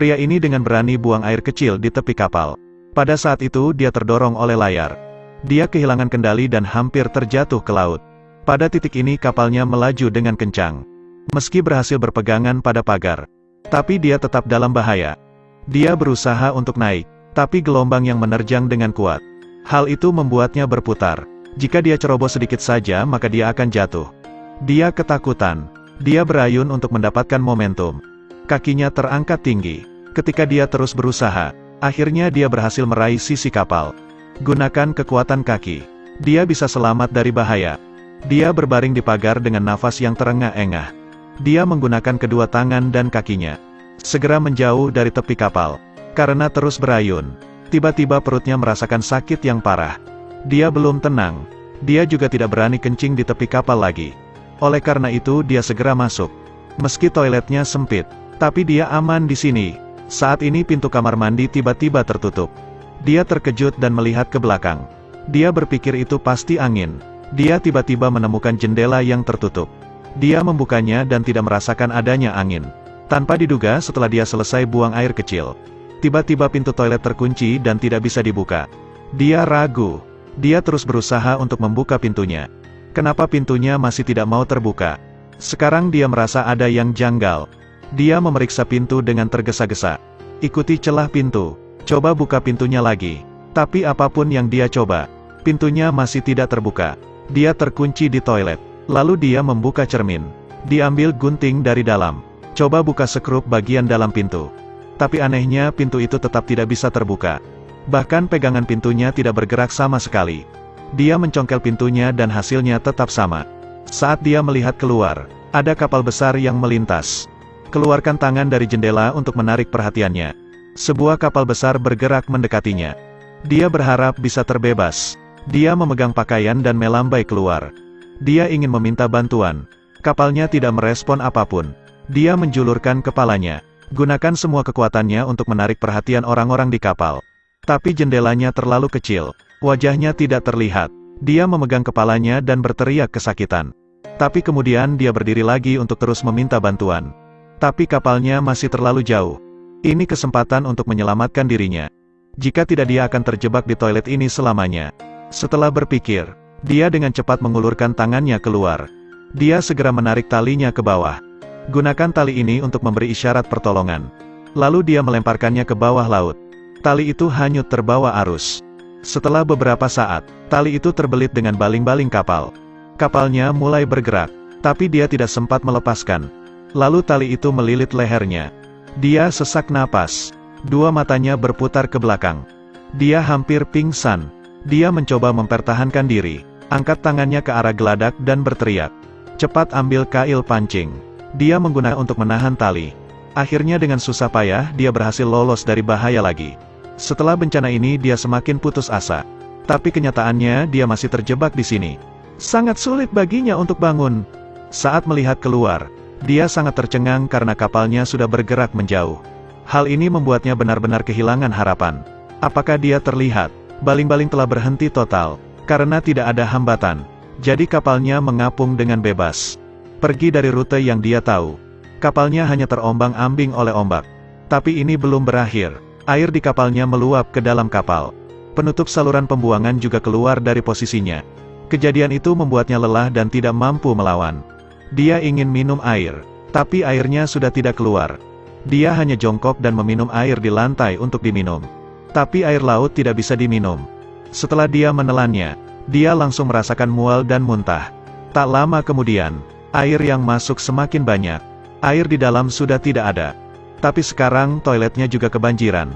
Pria ini dengan berani buang air kecil di tepi kapal. Pada saat itu dia terdorong oleh layar. Dia kehilangan kendali dan hampir terjatuh ke laut. Pada titik ini kapalnya melaju dengan kencang. Meski berhasil berpegangan pada pagar. Tapi dia tetap dalam bahaya. Dia berusaha untuk naik, tapi gelombang yang menerjang dengan kuat. Hal itu membuatnya berputar. Jika dia ceroboh sedikit saja maka dia akan jatuh. Dia ketakutan. Dia berayun untuk mendapatkan momentum. Kakinya terangkat tinggi. Ketika dia terus berusaha, akhirnya dia berhasil meraih sisi kapal. Gunakan kekuatan kaki. Dia bisa selamat dari bahaya. Dia berbaring di pagar dengan nafas yang terengah-engah. Dia menggunakan kedua tangan dan kakinya. Segera menjauh dari tepi kapal. Karena terus berayun. Tiba-tiba perutnya merasakan sakit yang parah. Dia belum tenang. Dia juga tidak berani kencing di tepi kapal lagi. Oleh karena itu dia segera masuk. Meski toiletnya sempit, tapi dia aman di sini. Saat ini pintu kamar mandi tiba-tiba tertutup. Dia terkejut dan melihat ke belakang. Dia berpikir itu pasti angin. Dia tiba-tiba menemukan jendela yang tertutup. Dia membukanya dan tidak merasakan adanya angin. Tanpa diduga setelah dia selesai buang air kecil. Tiba-tiba pintu toilet terkunci dan tidak bisa dibuka. Dia ragu. Dia terus berusaha untuk membuka pintunya. Kenapa pintunya masih tidak mau terbuka? Sekarang dia merasa ada yang janggal. Dia memeriksa pintu dengan tergesa-gesa. Ikuti celah pintu. Coba buka pintunya lagi. Tapi apa pun yang dia coba, pintunya masih tidak terbuka. Dia terkunci di toilet. Lalu dia membuka cermin. Diambil gunting dari dalam. Coba buka sekrup bagian dalam pintu. Tapi anehnya pintu itu tetap tidak bisa terbuka. Bahkan pegangan pintunya tidak bergerak sama sekali. Dia mencongkel pintunya dan hasilnya tetap sama. Saat dia melihat keluar, ada kapal besar yang melintas. Keluarkan tangan dari jendela untuk menarik perhatiannya. Sebuah kapal besar bergerak mendekatinya. Dia berharap bisa terbebas. Dia memegang pakaian dan melambai keluar. Dia ingin meminta bantuan. Kapalnya tidak merespon apa pun. Dia menjulurkan kepalanya. Gunakan semua kekuatannya untuk menarik perhatian orang-orang di kapal. Tapi jendelanya terlalu kecil. Wajahnya tidak terlihat. Dia memegang kepalanya dan berteriak kesakitan. Tapi kemudian dia berdiri lagi untuk terus meminta bantuan. Tapi kapalnya masih terlalu jauh. Ini kesempatan untuk menyelamatkan dirinya. Jika tidak dia akan terjebak di toilet ini selamanya. Setelah berpikir, dia dengan cepat mengulurkan tangannya keluar. Dia segera menarik talinya ke bawah. Gunakan tali ini untuk memberi isyarat pertolongan. Lalu dia melemparkannya ke bawah laut. Tali itu hanyut terbawa arus. Setelah beberapa saat, tali itu terbelit dengan baling-baling kapal. Kapalnya mulai bergerak, tapi dia tidak sempat melepaskan. Lalu tali itu melilit lehernya. Dia sesak napas. Dua matanya berputar ke belakang. Dia hampir pingsan. Dia mencoba mempertahankan diri. Angkat tangannya ke arah geladak dan berteriak. Cepat ambil kail pancing. Dia menggunakan untuk menahan tali. Akhirnya dengan susah payah, dia berhasil lolos dari bahaya lagi. Setelah bencana ini dia semakin putus asa. Tapi kenyataannya dia masih terjebak di sini. Sangat sulit baginya untuk bangun. Saat melihat keluar, dia sangat tercengang karena kapalnya sudah bergerak menjauh. Hal ini membuatnya benar-benar kehilangan harapan. Apakah dia terlihat? Baling-baling telah berhenti total, karena tidak ada hambatan. Jadi kapalnya mengapung dengan bebas. Pergi dari rute yang dia tahu. Kapalnya hanya terombang-ambing oleh ombak. Tapi ini belum berakhir. Air di kapalnya meluap ke dalam kapal. Penutup saluran pembuangan juga keluar dari posisinya. Kejadian itu membuatnya lelah dan tidak mampu melawan. Dia ingin minum air, tapi airnya sudah tidak keluar. Dia hanya jongkok dan meminum air di lantai untuk diminum. Tapi air laut tidak bisa diminum. Setelah dia menelannya, dia langsung merasakan mual dan muntah. Tak lama kemudian, air yang masuk semakin banyak. Air di dalam sudah tidak ada. Tapi sekarang toiletnya juga kebanjiran.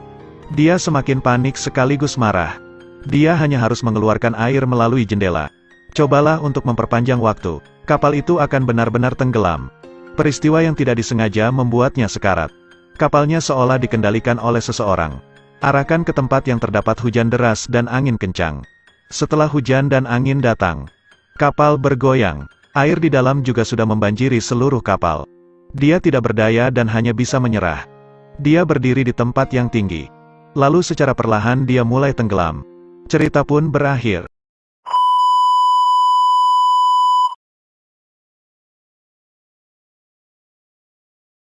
Dia semakin panik sekaligus marah. Dia hanya harus mengeluarkan air melalui jendela. Cobalah untuk memperpanjang waktu kapal itu akan benar-benar tenggelam. Peristiwa yang tidak disengaja membuatnya sekarat. Kapalnya seolah dikendalikan oleh seseorang. Arahkan ke tempat yang terdapat hujan deras dan angin kencang. Setelah hujan dan angin datang, kapal bergoyang. Air di dalam juga sudah membanjiri seluruh kapal. Dia tidak berdaya dan hanya bisa menyerah. Dia berdiri di tempat yang tinggi. Lalu secara perlahan dia mulai tenggelam. Cerita pun berakhir.